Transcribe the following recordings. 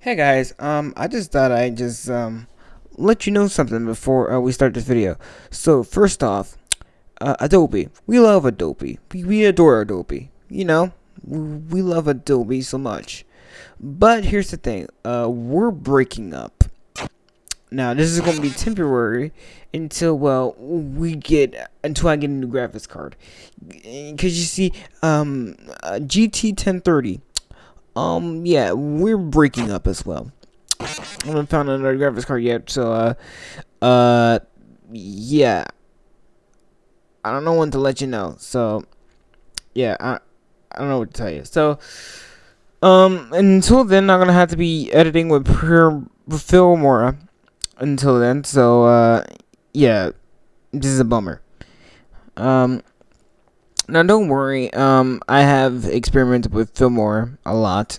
Hey guys, um, I just thought I'd just um let you know something before uh, we start this video. So first off, uh, Adobe, we love Adobe. We, we adore Adobe. You know, we love Adobe so much. But here's the thing, uh, we're breaking up. Now this is gonna be temporary until well we get until I get a new graphics card. Cause you see, um, uh, GT 1030 um, yeah, we're breaking up as well. I haven't found another graphics card yet, so, uh, uh, yeah. I don't know when to let you know, so, yeah, I, I don't know what to tell you. So, um, until then, I'm gonna have to be editing with Pure Filmora until then, so, uh, yeah, this is a bummer. Um, now don't worry. Um, I have experimented with Filmora a lot,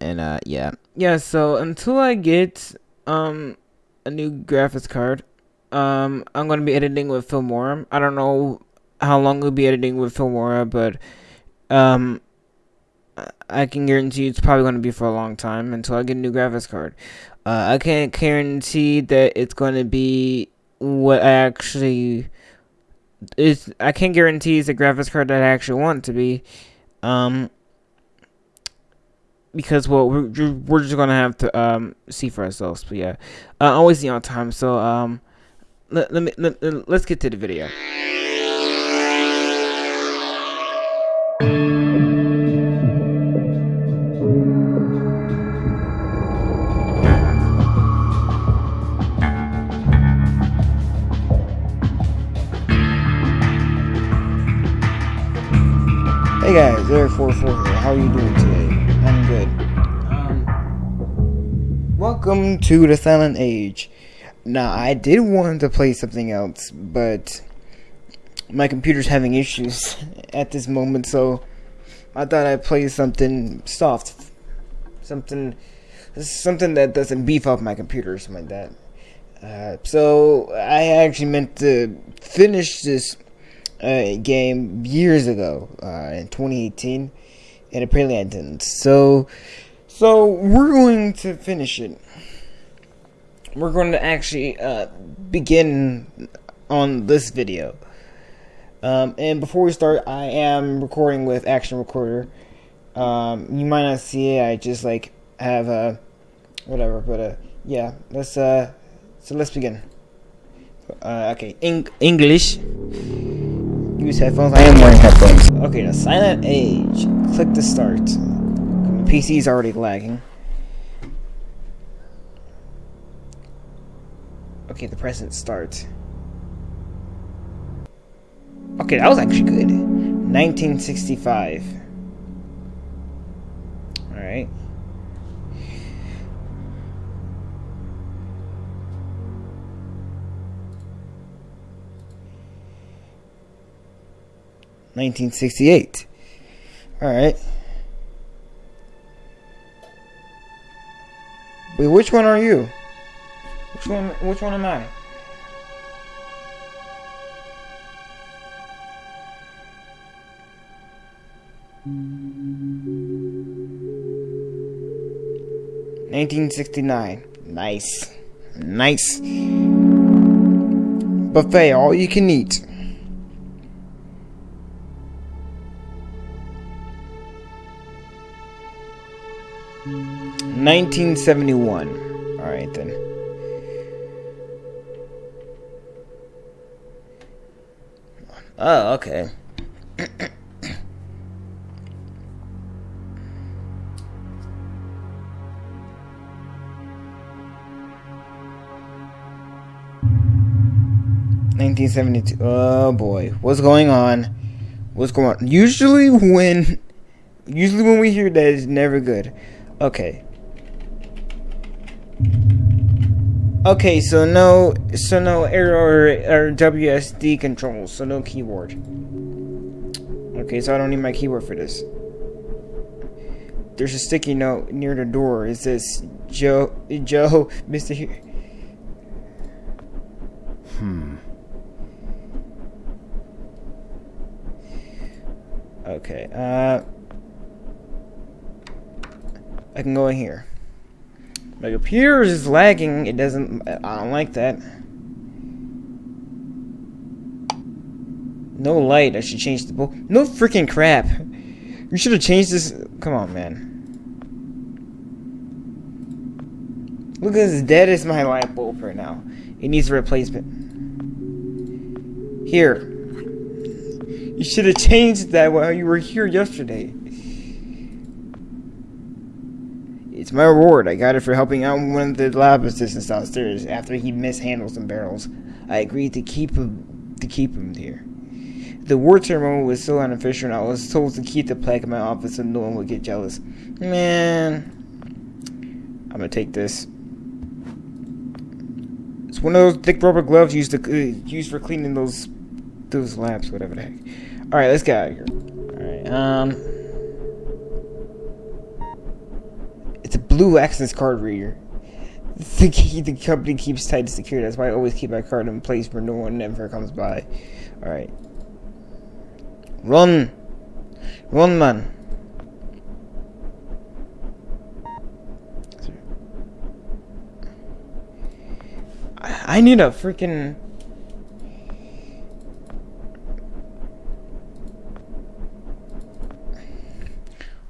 and uh, yeah, yeah. So until I get um a new graphics card, um, I'm gonna be editing with Filmora. I don't know how long we'll be editing with Filmora, but um, I can guarantee it's probably gonna be for a long time until I get a new graphics card. Uh, I can't guarantee that it's gonna be what I actually it's I can't guarantee it's a graphics card that I actually want to be, um, because well we're we're just gonna have to um see for ourselves. But yeah, uh, always the on time. So um, let let me let, let's get to the video. To the Silent Age. Now, I did want to play something else, but my computer's having issues at this moment, so I thought I'd play something soft. Something, something that doesn't beef up my computer or something like that. Uh, so, I actually meant to finish this uh, game years ago uh, in 2018, and apparently I didn't. So, so we're going to finish it. We're going to actually uh, begin on this video. Um, and before we start, I am recording with Action Recorder. Um, you might not see it. I just like have a whatever, but uh, yeah. Let's uh, so let's begin. Uh, okay, Eng English use headphones. I am wearing headphones. Okay, the Silent Age. Click to start. PC is already lagging. Okay, the present start. Okay, that was actually good. 1965. Alright. 1968. Alright. Wait, which one are you? Which one which one am I? Nineteen sixty nine. Nice. Nice. Buffet, all you can eat. 1971. Alright then. Oh, okay. Nineteen seventy two. Oh boy, what's going on? What's going on? Usually when, usually when we hear that, it's never good. Okay. Okay, so no, so no error or WSD controls, so no keyboard. Okay, so I don't need my keyboard for this. There's a sticky note near the door. It says, Joe, Joe, Mr. Here. Hmm. Okay, uh... I can go in here. My computer is lagging. It doesn't. I don't like that. No light. I should change the bulb. No freaking crap. You should have changed this. Come on, man. Look as dead as my light bulb right now. It needs a replacement. Here. You should have changed that while you were here yesterday. It's my reward. I got it for helping out one of the lab assistants downstairs after he mishandled some barrels. I agreed to keep him to keep him here. The war ceremony was still unofficial and I was told to keep the plaque in my office so no one would get jealous. Man, I'm gonna take this. It's one of those thick rubber gloves used to uh, used for cleaning those those labs, whatever the heck. All right, let's get out of here. All right, um, it's a blue access card reader. The key the company keeps tight secure. That's why I always keep my card in place where no one ever comes by. All right. Run! Run, man! I need a freaking...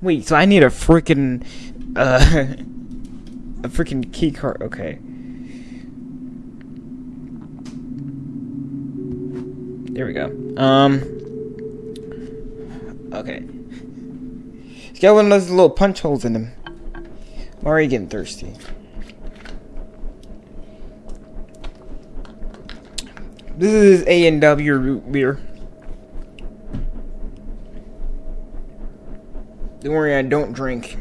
Wait, so I need a freaking... Uh... a freaking key card. Okay. There we go. Um... Okay. He's got one of those little punch holes in him. I'm already getting thirsty. This is A and W root beer. Don't worry, I don't drink.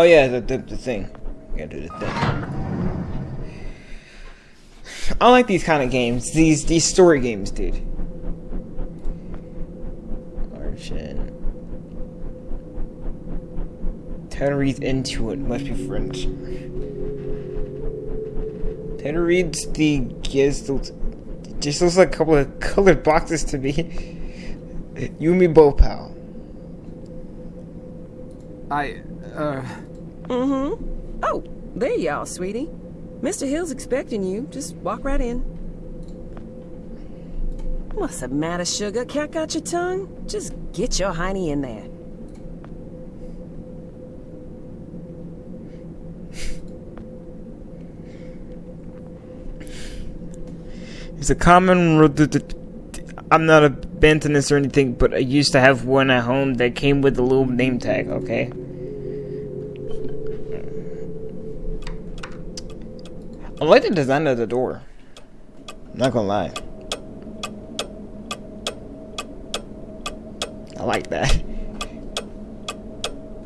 Oh yeah, the the, the thing. Gotta do the thing. I like these kind of games. These these story games, dude. Archon. Tenerife into it must be French. Tanner reads the gives just looks like a couple of colored boxes to me. you and me both, pal. I, uh. Mm hmm. Oh, there you are, sweetie. Mr. Hill's expecting you. Just walk right in. What's the matter, sugar? Cat got your tongue? Just get your hiney in there. It's a common. I'm not a botanist or anything, but I used to have one at home that came with a little name tag. Okay. I like the design of the door. I'm not gonna lie. I like that.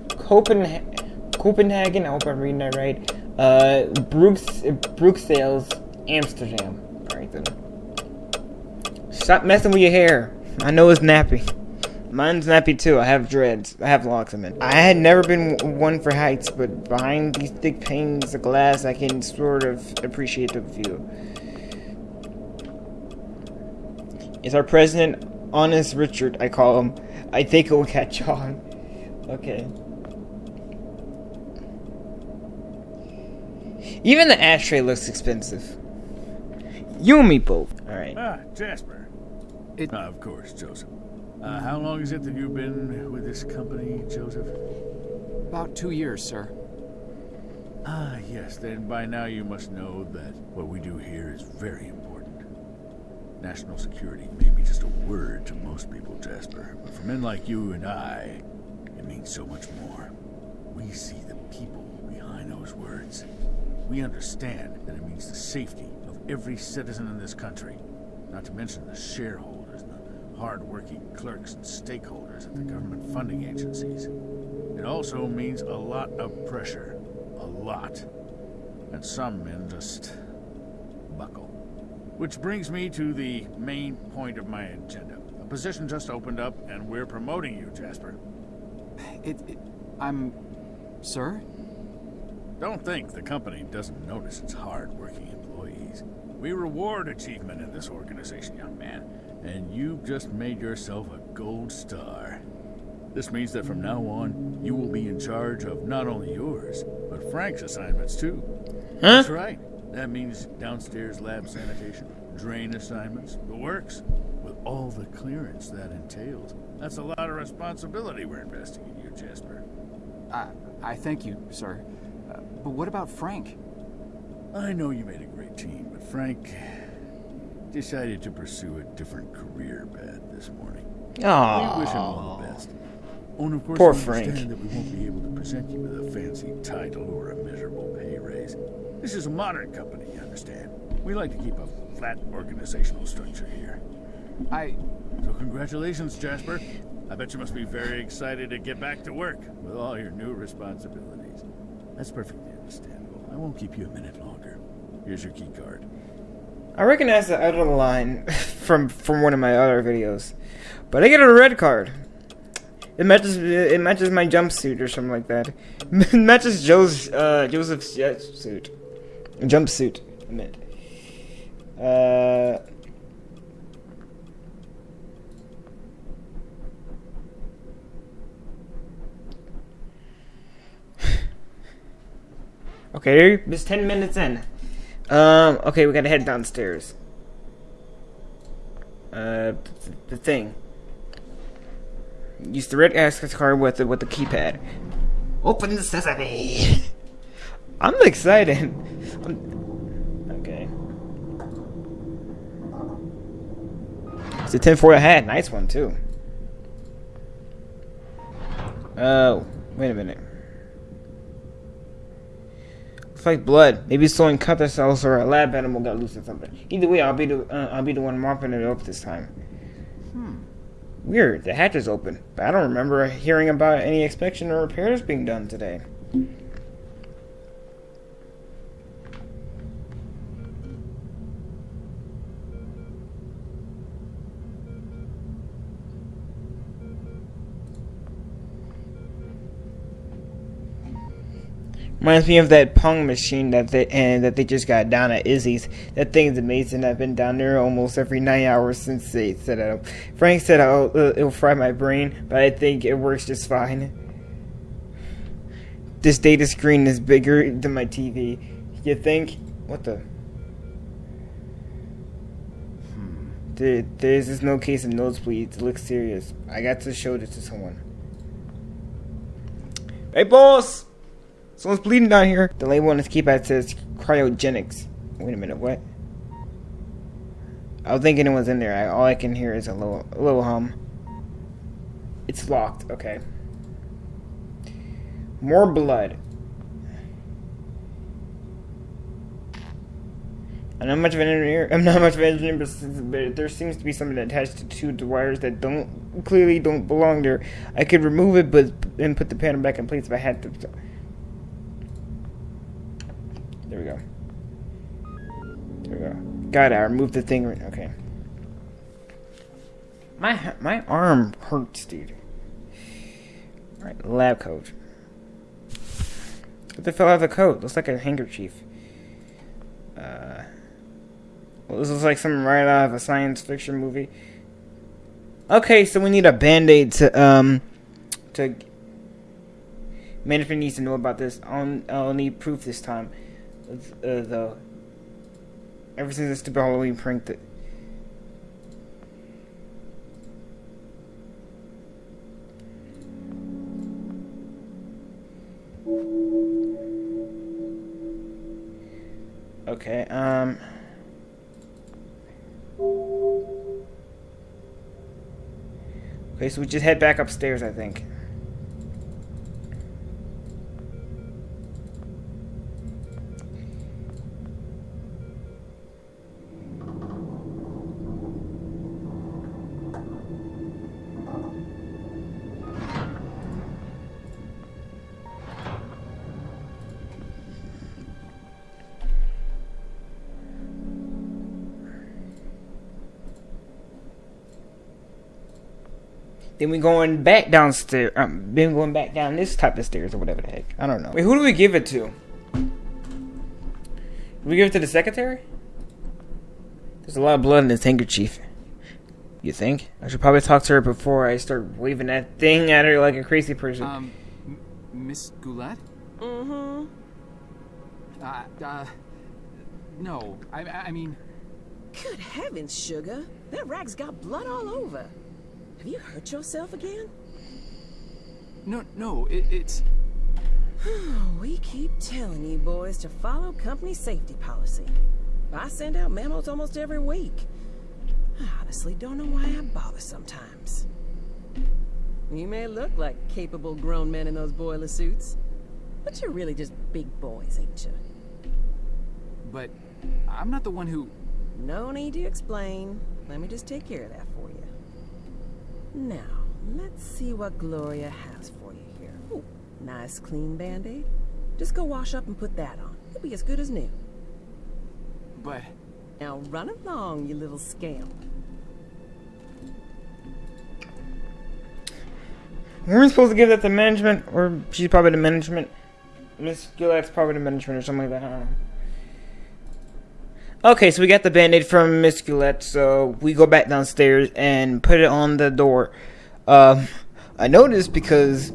Copenhagen, Copenhagen. I hope I'm reading that right. Uh, Brooks, Bruxelles, Amsterdam. All right then. Stop messing with your hair. I know it's nappy. Mine's nappy too. I have dreads. I have locks of it. I had never been one for heights, but behind these thick panes of glass, I can sort of appreciate the view. Is our president honest Richard? I call him. I think it will catch on. Okay. Even the ashtray looks expensive. You and me both. All right. Ah, Jasper. It, uh, of course, Joseph. Uh, how long is it that you've been with this company, Joseph? About two years, sir. Ah, yes. Then by now you must know that what we do here is very important. National security may be just a word to most people, Jasper, but for men like you and I, it means so much more. We see the people behind those words. We understand that it means the safety of every citizen in this country, not to mention the shareholders hard-working clerks and stakeholders at the government funding agencies. It also means a lot of pressure. A lot. And some men just buckle. Which brings me to the main point of my agenda. A position just opened up, and we're promoting you, Jasper. It... it I'm... Sir? Don't think the company doesn't notice its hard-working employees. We reward achievement in this organization, young man. And you've just made yourself a gold star. This means that from now on, you will be in charge of not only yours, but Frank's assignments too. Huh? That's right. That means downstairs lab sanitation, drain assignments, the works, with all the clearance that entails. That's a lot of responsibility we're investing in you, Jasper. I, I thank you, sir. Uh, but what about Frank? I know you made a great team, but Frank decided to pursue a different career path this morning. We wish him all the best. Oh, and of course, Poor we Frank. understand that we won't be able to present you with a fancy title or a miserable pay raise. This is a modern company, you understand. We like to keep a flat organizational structure here. I. So congratulations, Jasper. I bet you must be very excited to get back to work with all your new responsibilities. That's perfectly understandable. I won't keep you a minute longer. Here's your key card. I recognize the other line from from one of my other videos, but I get a red card. It matches it matches my jumpsuit or something like that. It matches Joe's uh, Joseph's suit, jumpsuit. I meant. Uh. Okay, it's ten minutes in. Um, okay, we gotta head downstairs. Uh, th- the thing. Use the red access card with the with the keypad. Open the sesame. I'm excited. I'm- okay. It's a tinfoil hat. Nice one too. Oh, wait a minute. It's like blood. Maybe someone cut themselves or a lab animal got loose or something. Either way, I'll be the uh, I'll be the one mopping it up this time. Weird. The hatch is open, but I don't remember hearing about any inspection or repairs being done today. Reminds me of that Pong machine that they and that they just got down at Izzy's. That thing's amazing. I've been down there almost every nine hours since they set it up. Frank said oh, uh, it'll fry my brain, but I think it works just fine. This data screen is bigger than my TV. You think? What the? There, there's just no case of nosebleeds. It looks serious. I got to show this to someone. Hey, boss! Someone's bleeding down here. The label on his keypad says cryogenics. Wait a minute, what? I don't think anyone's in there. I, all I can hear is a little, a little hum. It's locked. Okay. More blood. I'm not much of an engineer. I'm not much of an engineer, but, there seems to be something attached to two wires that don't clearly don't belong there. I could remove it, but and put the panel back in place if I had to. There we go. There we go. Got it. I removed the thing. Okay. My my arm hurts, dude. All right, lab coat. What the fell out of the coat? Looks like a handkerchief. Uh, well, this looks like something right out of a science fiction movie. Okay, so we need a band-aid to um to. Management needs to know about this. I'll, I'll need proof this time. Uh, though. Ever since the stupid Halloween prank that. Okay, um. Okay, so we just head back upstairs, I think. Then we going back downstairs. Um, then going back down this type of stairs or whatever the heck. I don't know. Wait, who do we give it to? We give it to the secretary? There's a lot of blood in this handkerchief. You think? I should probably talk to her before I start waving that thing at her like a crazy person. Um, Miss Goulet? Mm-hmm. Uh, uh, no. I, I mean, Good heavens, Sugar. That rag's got blood all over. Have you hurt yourself again? no, no. It, it's We keep telling you boys to follow company safety policy. I send out memos almost every week. I honestly don't know why I bother sometimes. You may look like capable grown men in those boiler suits, but you're really just big boys, ain't you? but I'm not the one who. No need to explain. Let me just take care of that. Now, let's see what Gloria has for you here. Ooh, nice clean band-aid. Just go wash up and put that on. You'll be as good as new. But Now run along, you little scamp. Weren't supposed to give that to management? Or she's probably the management? Miss Gillette's probably the management or something like that. Okay, so we got the band-aid from Miss so we go back downstairs and put it on the door. Um, I noticed because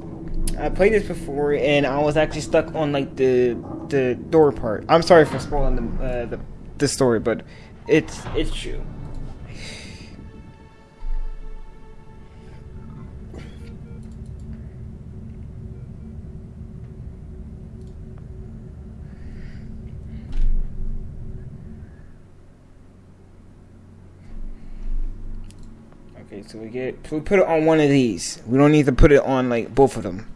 I played this before and I was actually stuck on like the the door part. I'm sorry for spoiling the uh, the, the story, but it's it's true. Okay, so we get so we put it on one of these. We don't need to put it on like both of them.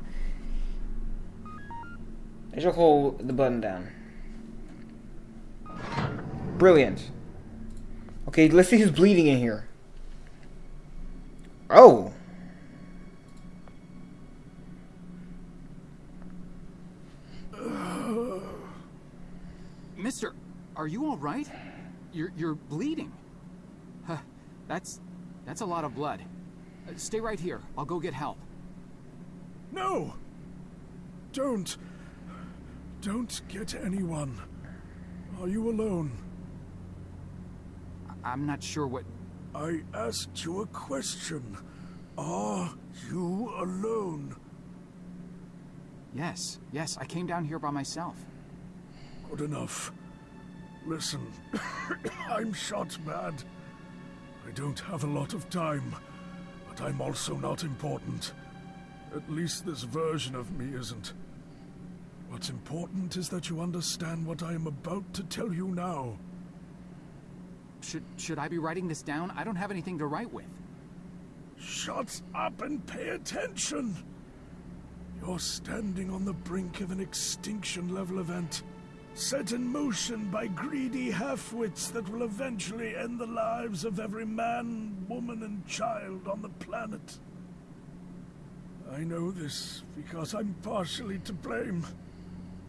I should hold the button down. Brilliant. Okay, let's see who's bleeding in here. Oh. Mister, are you all right? You're you're bleeding. Huh, that's that's a lot of blood. Uh, stay right here. I'll go get help. No! Don't. Don't get anyone. Are you alone? I- I'm not sure what. I asked you a question. Are you alone? Yes, yes. I came down here by myself. Good enough. Listen, I'm shot bad. I don't have a lot of time, but I'm also not important. At least this version of me isn't. What's important is that you understand what I am about to tell you now. Should should I be writing this down? I don't have anything to write with. Shut up and pay attention! You're standing on the brink of an extinction level event, set in motion by greedy half-wits that will eventually end the lives of every man, woman, and child on the planet. I know this because I'm partially to blame.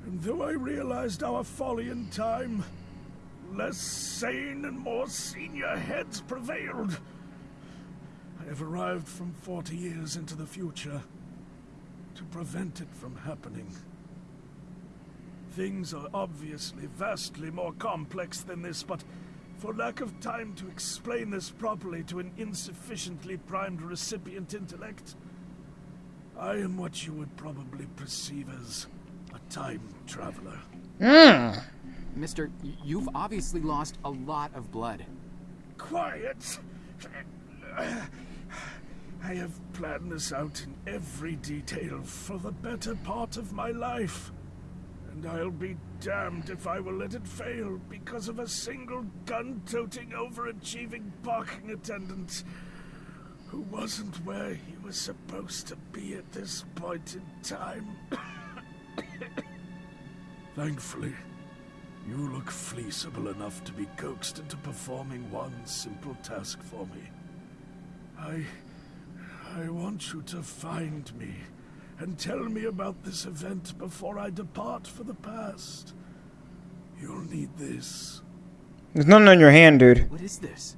And though I realized our folly in time, less sane and more senior heads prevailed. I have arrived from 40 years into the future to prevent it from happening. Things are obviously vastly more complex than this, but for lack of time to explain this properly to an insufficiently primed recipient intellect, I am what you would probably perceive as a time traveler. Mm. Mister, you've obviously lost a lot of blood. Quiet! I have planned this out in every detail for the better part of my life. And I'll be damned if I will let it fail because of a single gun-toting, overachieving parking attendant who wasn't where he was supposed to be at this point in time. Thankfully, you look fleeceable enough to be coaxed into performing one simple task for me. I. I want you to find me and tell me about this event before I depart for the past. You'll need this. There's nothing on your hand, dude. What is this?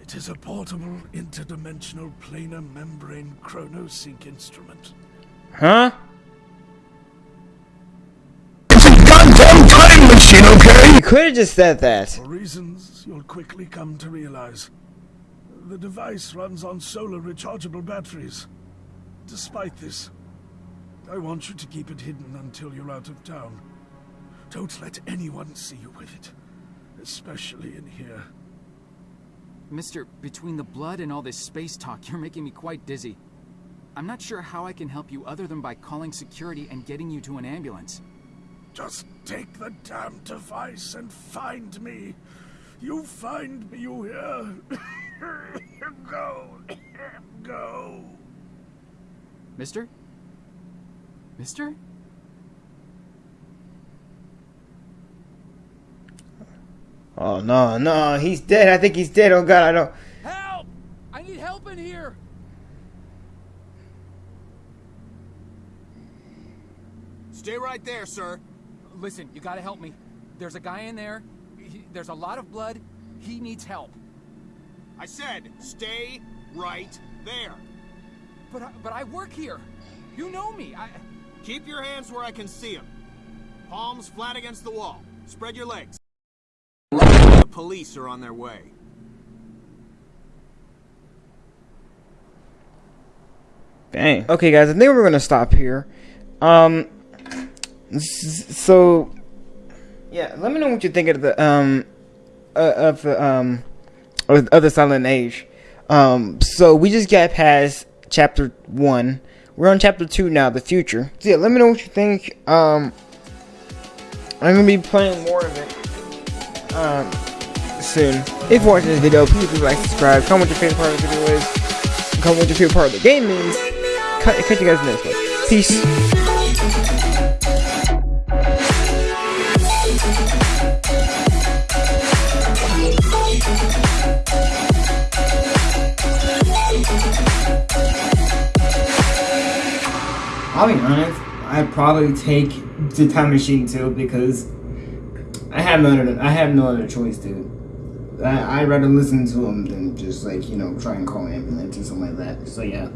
It is a portable interdimensional planar membrane chronosync instrument. Huh? It's a goddamn time machine, okay? You could have just said that. For reasons you'll quickly come to realize. The device runs on solar rechargeable batteries. Despite this, I want you to keep it hidden until you're out of town. Don't let anyone see you with it, especially in here. Mister, between the blood and all this space talk, you're making me quite dizzy. I'm not sure how I can help you other than by calling security and getting you to an ambulance. Just take the damn device and find me. You find me, you hear? Go. Go. Mister? Mister? Oh no, no, he's dead. I think he's dead. Oh god, I don't. Help! I need help in here! Stay right there, sir. Listen, you gotta help me. There's a guy in there. He, there's a lot of blood. He needs help. I said, stay right there. But I, but I work here. You know me. I Keep your hands where I can see them. Palms flat against the wall. Spread your legs. The police are on their way. Dang. Okay, guys, I think we're gonna stop here. Um, so yeah, let me know what you think of the um uh, of the um of of the Silent Age. Um, so we just got past chapter one. We're on chapter two now, the future. So yeah, let me know what you think. Um, I'm gonna be playing more of it. Um, soon. If you're watching this video, please do like, subscribe, comment what your favorite part of the video is, comment what your favorite part of the game is. Catch you guys in the next one. Peace. I'll be honest, I'd probably take the time machine too because I have no other, I have no other choice, dude. I, I'd rather listen to them than just like, you know, try and call an ambulance or something like that. So yeah.